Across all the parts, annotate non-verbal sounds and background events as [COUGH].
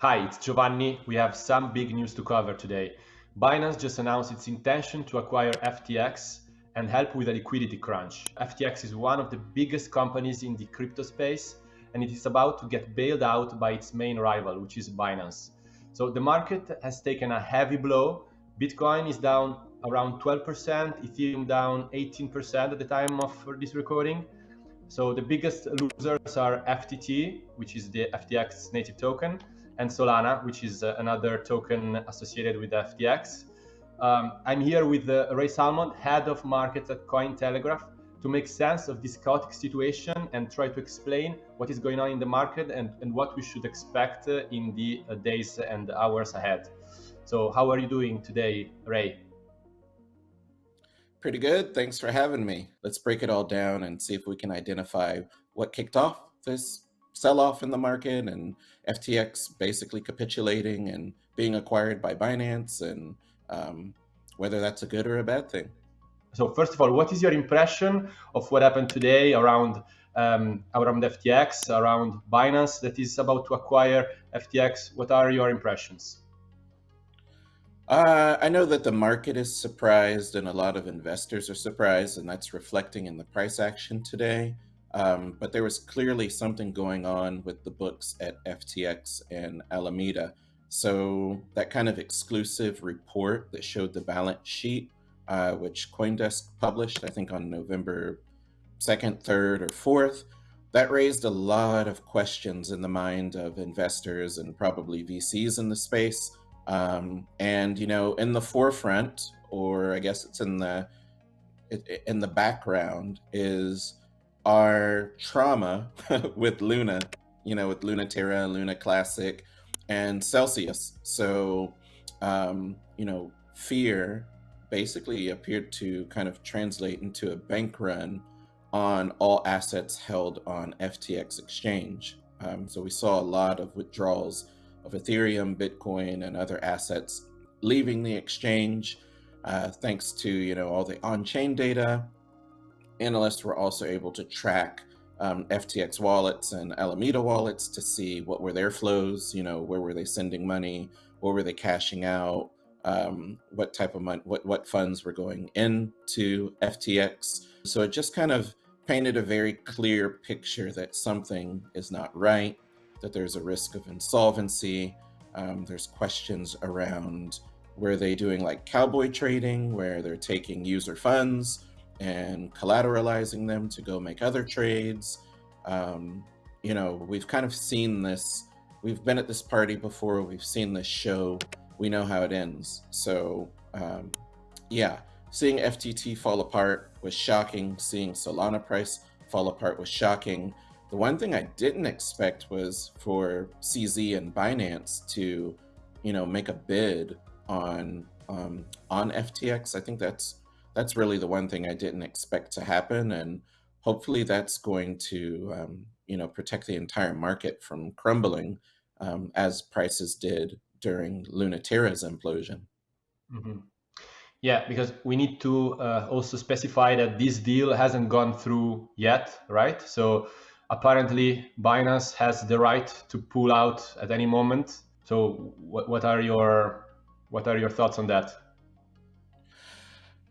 Hi, it's Giovanni. We have some big news to cover today. Binance just announced its intention to acquire FTX and help with a liquidity crunch. FTX is one of the biggest companies in the crypto space and it is about to get bailed out by its main rival, which is Binance. So the market has taken a heavy blow. Bitcoin is down around 12%, Ethereum down 18% at the time of this recording. So the biggest losers are FTT, which is the FTX native token, and Solana, which is uh, another token associated with FTX. Um, I'm here with uh, Ray Salmond, head of markets at Cointelegraph, to make sense of this chaotic situation and try to explain what is going on in the market and, and what we should expect uh, in the days and hours ahead. So, how are you doing today, Ray? Pretty good. Thanks for having me. Let's break it all down and see if we can identify what kicked off this sell off in the market and FTX basically capitulating and being acquired by Binance and um, whether that's a good or a bad thing. So first of all, what is your impression of what happened today around um, around FTX, around Binance that is about to acquire FTX? What are your impressions? Uh, I know that the market is surprised and a lot of investors are surprised, and that's reflecting in the price action today. Um, but there was clearly something going on with the books at FTX and Alameda. So that kind of exclusive report that showed the balance sheet, uh, which CoinDesk published, I think on November 2nd, 3rd, or 4th, that raised a lot of questions in the mind of investors and probably VCs in the space. Um, and, you know, in the forefront, or I guess it's in the in the background, is our trauma [LAUGHS] with Luna, you know, with Luna Terra, Luna Classic, and Celsius. So, um, you know, fear basically appeared to kind of translate into a bank run on all assets held on FTX exchange. Um, so we saw a lot of withdrawals of Ethereum, Bitcoin, and other assets leaving the exchange, uh, thanks to you know all the on-chain data. Analysts were also able to track um, FTX wallets and Alameda wallets to see what were their flows, you know, where were they sending money, where were they cashing out, um, what type of money, what, what funds were going into FTX. So it just kind of painted a very clear picture that something is not right, that there's a risk of insolvency. Um, there's questions around were they doing like cowboy trading, where they're taking user funds and collateralizing them to go make other trades. Um, you know, we've kind of seen this. We've been at this party before. We've seen this show. We know how it ends. So, um, yeah, seeing FTT fall apart was shocking. Seeing Solana price fall apart was shocking. The one thing I didn't expect was for CZ and Binance to, you know, make a bid on um, on FTX. I think that's that's really the one thing I didn't expect to happen. And hopefully that's going to, um, you know, protect the entire market from crumbling um, as prices did during Luna Terra's implosion. Mm -hmm. Yeah, because we need to uh, also specify that this deal hasn't gone through yet, right? So apparently Binance has the right to pull out at any moment. So what, what are your what are your thoughts on that?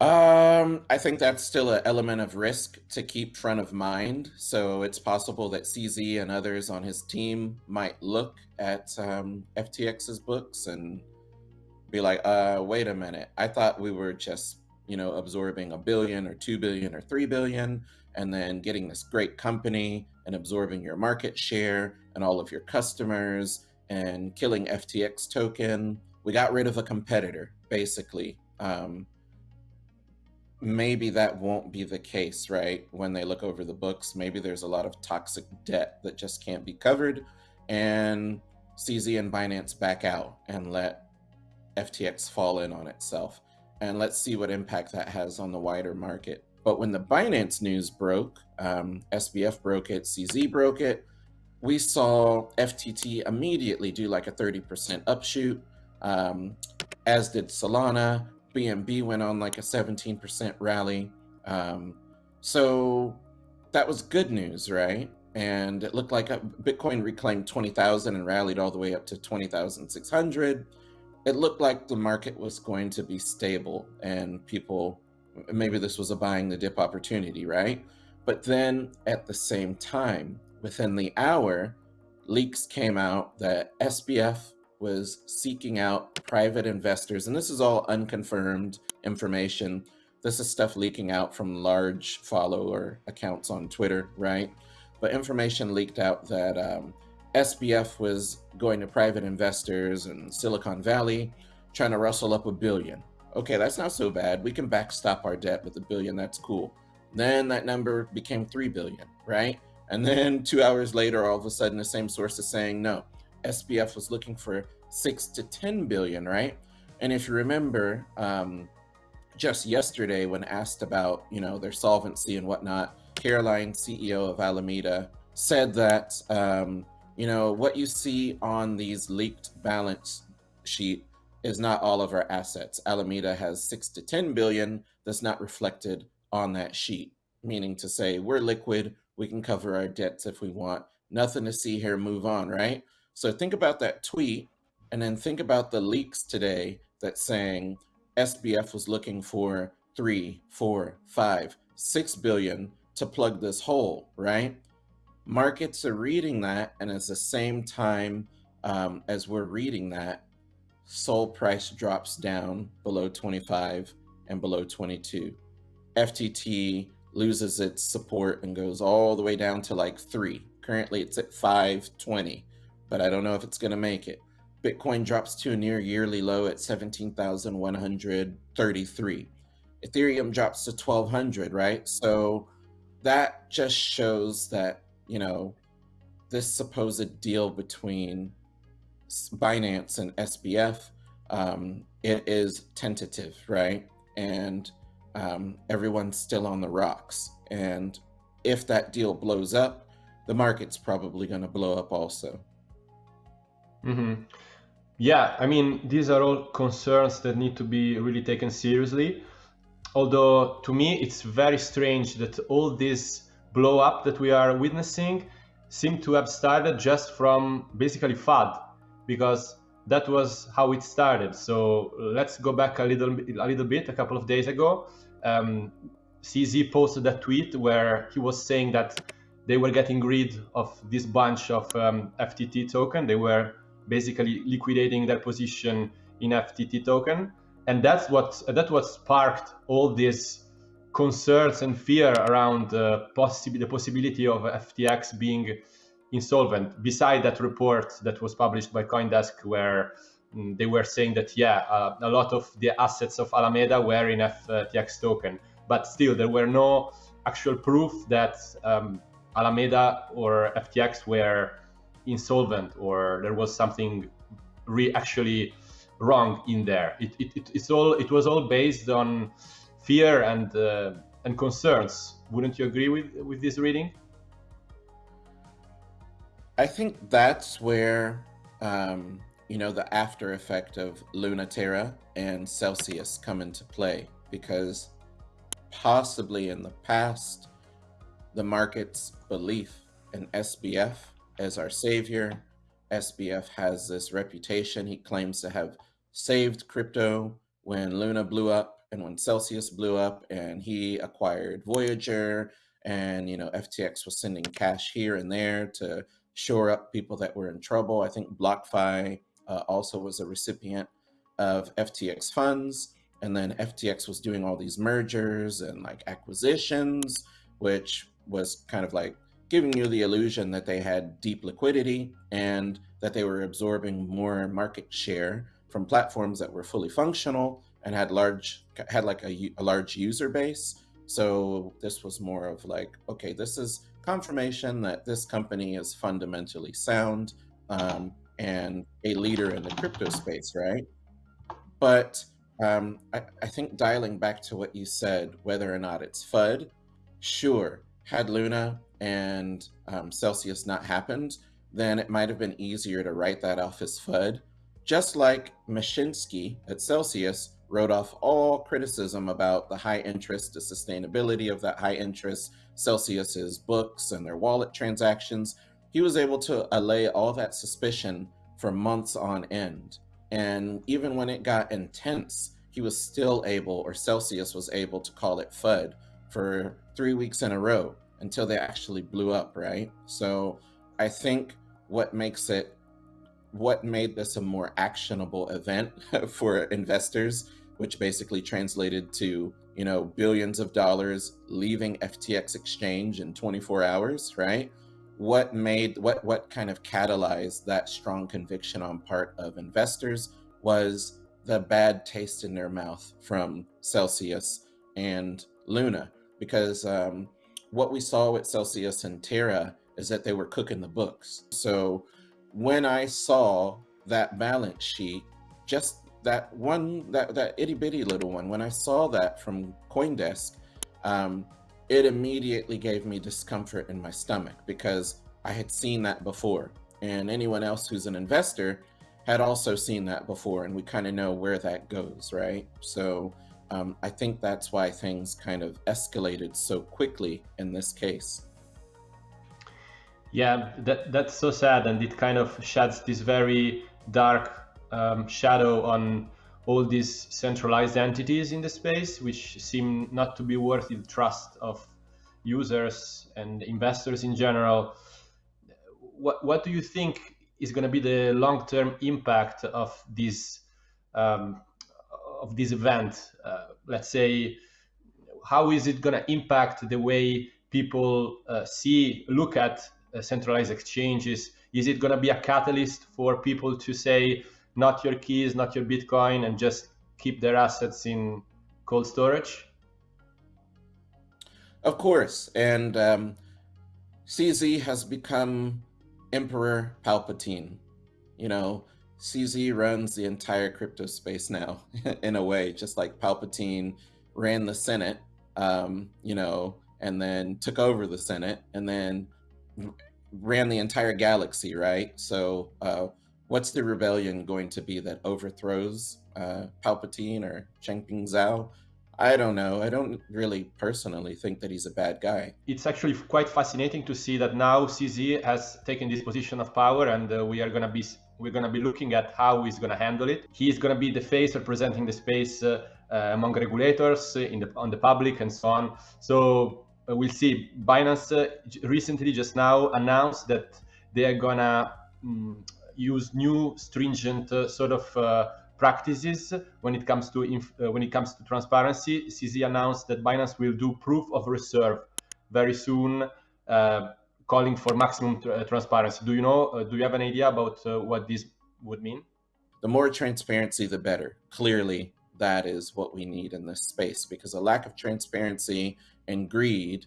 Um, I think that's still an element of risk to keep front of mind. So it's possible that CZ and others on his team might look at um, FTX's books and be like, uh, wait a minute. I thought we were just, you know, absorbing a billion or two billion or three billion and then getting this great company and absorbing your market share and all of your customers and killing FTX token. We got rid of a competitor, basically. Um, maybe that won't be the case, right? When they look over the books, maybe there's a lot of toxic debt that just can't be covered. And CZ and Binance back out and let FTX fall in on itself. And let's see what impact that has on the wider market. But when the Binance news broke, um, SBF broke it, CZ broke it, we saw FTT immediately do like a 30% upshoot, um, as did Solana, BNB went on like a 17% rally. Um, so that was good news, right? and it looked like Bitcoin reclaimed 20,000 and rallied all the way up to 20,600. It looked like the market was going to be stable and people, maybe this was a buying the dip opportunity, right? But then at the same time, within the hour, leaks came out that SBF was seeking out private investors, and this is all unconfirmed information. This is stuff leaking out from large follower accounts on Twitter, right? But information leaked out that um, SBF was going to private investors in Silicon Valley, trying to rustle up a billion. Okay, that's not so bad. We can backstop our debt with a billion. That's cool. Then that number became 3 billion, right? And then two hours later, all of a sudden, the same source is saying, no, SBF was looking for six to 10 billion, right? And if you remember, um, just yesterday when asked about, you know, their solvency and whatnot, Caroline, CEO of Alameda, said that, um, you know, what you see on these leaked balance sheet is not all of our assets. Alameda has six to 10 billion that's not reflected on that sheet, meaning to say we're liquid, we can cover our debts if we want, nothing to see here, move on, right? So think about that tweet and then think about the leaks today that's saying SBF was looking for three, four, five, six billion to plug this hole, right? Markets are reading that, and at the same time um, as we're reading that, SOL price drops down below 25 and below 22. FTT loses its support and goes all the way down to like three. Currently, it's at 520, but I don't know if it's going to make it. Bitcoin drops to a near yearly low at 17,133. Ethereum drops to 1200, right? So that just shows that, you know, this supposed deal between Binance and SBF, um, it is tentative, right? And um, everyone's still on the rocks. And if that deal blows up, the market's probably going to blow up also. Mm-hmm. Yeah, I mean, these are all concerns that need to be really taken seriously. Although to me, it's very strange that all this blow up that we are witnessing seem to have started just from basically FUD, because that was how it started. So let's go back a little, a little bit. A couple of days ago, um, CZ posted a tweet where he was saying that they were getting rid of this bunch of um, FTT token. They were basically liquidating their position in FTT token. And that's what that what sparked all these concerns and fear around uh, possi the possibility of FTX being insolvent. Beside that report that was published by CoinDesk, where mm, they were saying that yeah, uh, a lot of the assets of Alameda were in FTX token, but still there were no actual proof that um, Alameda or FTX were insolvent or there was something re actually wrong in there. It, it, it, it's all it was all based on fear and uh, and concerns. Wouldn't you agree with with this reading? I think that's where um, you know the after effect of Luna Terra and Celsius come into play because possibly in the past the market's belief in SBF as our savior. SBF has this reputation. He claims to have saved crypto when Luna blew up and when Celsius blew up and he acquired Voyager and you know FTX was sending cash here and there to shore up people that were in trouble. I think BlockFi uh, also was a recipient of FTX funds and then FTX was doing all these mergers and like acquisitions which was kind of like giving you the illusion that they had deep liquidity and that they were absorbing more market share from platforms that were fully functional and had large had like a, a large user base. So this was more of like okay this is confirmation that this company is fundamentally sound um, and a leader in the crypto space right? But um, I, I think dialing back to what you said whether or not it's fud sure had luna and um, Celsius not happened, then it might have been easier to write that off as FUD. Just like Mashinsky at Celsius wrote off all criticism about the high interest, the sustainability of that high interest, Celsius's books and their wallet transactions. He was able to allay all that suspicion for months on end. And even when it got intense, he was still able, or Celsius was able to call it FUD for three weeks in a row until they actually blew up, right? So I think what makes it, what made this a more actionable event [LAUGHS] for investors, which basically translated to, you know, billions of dollars leaving FTX exchange in 24 hours, right? What made, what, what kind of catalyzed that strong conviction on part of investors was the bad taste in their mouth from Celsius and Luna, because um, what we saw with Celsius and Terra is that they were cooking the books. So when I saw that balance sheet, just that one, that, that itty bitty little one, when I saw that from Coindesk, um, it immediately gave me discomfort in my stomach because I had seen that before. And anyone else who's an investor had also seen that before, and we kind of know where that goes, right? So um, I think that's why things kind of escalated so quickly in this case. Yeah, that that's so sad, and it kind of sheds this very dark um, shadow on all these centralized entities in the space, which seem not to be worthy the trust of users and investors in general. What what do you think is going to be the long-term impact of this um, of this event? Uh, let's say, how is it going to impact the way people uh, see, look at uh, centralized exchanges? Is it going to be a catalyst for people to say, not your keys, not your Bitcoin, and just keep their assets in cold storage? Of course, and um, CZ has become Emperor Palpatine. You know, CZ runs the entire crypto space now, [LAUGHS] in a way, just like Palpatine ran the Senate, um, you know, and then took over the Senate, and then ran the entire galaxy, right? So, uh, what's the rebellion going to be that overthrows uh, Palpatine or Changpeng Zhao? I don't know. I don't really personally think that he's a bad guy. It's actually quite fascinating to see that now CZ has taken this position of power, and uh, we are going to be we're going to be looking at how he's going to handle it. He's going to be the face representing the space uh, uh, among regulators, uh, in the on the public, and so on. So uh, we'll see. Binance uh, recently, just now, announced that they are going to um, use new stringent sort of practices when it comes to uh, when it comes to transparency. CZ announced that Binance will do proof of reserve very soon, uh, calling for maximum tr uh, transparency. Do you know? Uh, do you have an idea about uh, what this would mean? The more transparency, the better. Clearly, that is what we need in this space because a lack of transparency and greed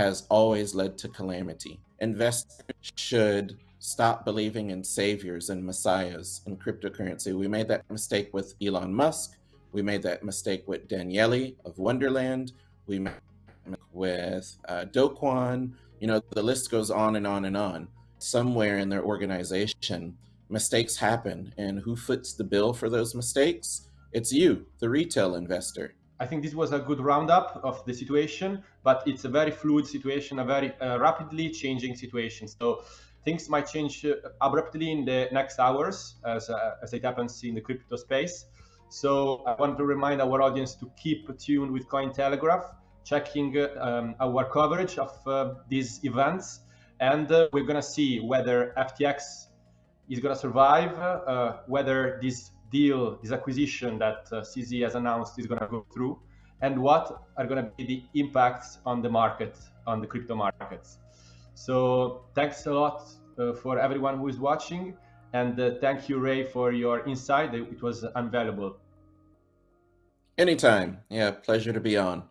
has always led to calamity. Investors should stop believing in saviors and messiahs in cryptocurrency. We made that mistake with Elon Musk. We made that mistake with Daniele of Wonderland. We made with uh, Do Kwon. You know, the list goes on and on and on. Somewhere in their organization, mistakes happen. And who foots the bill for those mistakes? It's you, the retail investor. I think this was a good roundup of the situation, but it's a very fluid situation, a very uh, rapidly changing situation. So things might change uh, abruptly in the next hours as, uh, as it happens in the crypto space. So I want to remind our audience to keep tuned with Cointelegraph, checking um, our coverage of uh, these events. And uh, we're going to see whether FTX is going to survive, uh, whether this deal, this acquisition that CZ has announced is going to go through, and what are going to be the impacts on the market, on the crypto markets. So thanks a lot uh, for everyone who is watching. And uh, thank you, Ray, for your insight. It was invaluable. Anytime. Yeah, pleasure to be on.